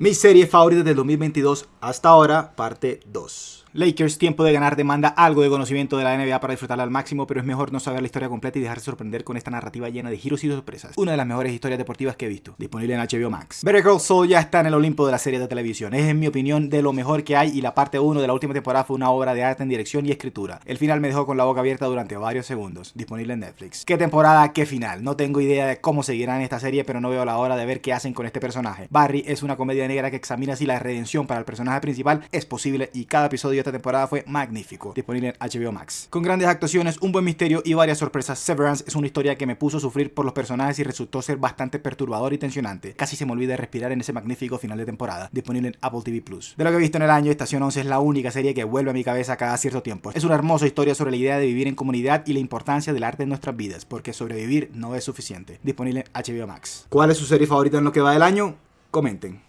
Mi serie favorita del 2022 hasta ahora, parte 2. Lakers, tiempo de ganar, demanda algo de conocimiento de la NBA para disfrutarla al máximo, pero es mejor no saber la historia completa y dejarse sorprender con esta narrativa llena de giros y sorpresas. Una de las mejores historias deportivas que he visto, disponible en HBO Max. Better Call Saul ya está en el Olimpo de la serie de televisión. Es en mi opinión de lo mejor que hay y la parte 1 de la última temporada fue una obra de arte en dirección y escritura. El final me dejó con la boca abierta durante varios segundos, disponible en Netflix. ¿Qué temporada, qué final? No tengo idea de cómo seguirán esta serie, pero no veo la hora de ver qué hacen con este personaje. Barry es una comedia negra que examina si la redención para el personaje principal es posible y cada episodio esta temporada fue magnífico, disponible en HBO Max. Con grandes actuaciones, un buen misterio y varias sorpresas, Severance es una historia que me puso a sufrir por los personajes y resultó ser bastante perturbador y tensionante. Casi se me olvida respirar en ese magnífico final de temporada, disponible en Apple TV Plus. De lo que he visto en el año, Estación 11 es la única serie que vuelve a mi cabeza cada cierto tiempo. Es una hermosa historia sobre la idea de vivir en comunidad y la importancia del arte en nuestras vidas, porque sobrevivir no es suficiente. Disponible en HBO Max. ¿Cuál es su serie favorita en lo que va del año? Comenten.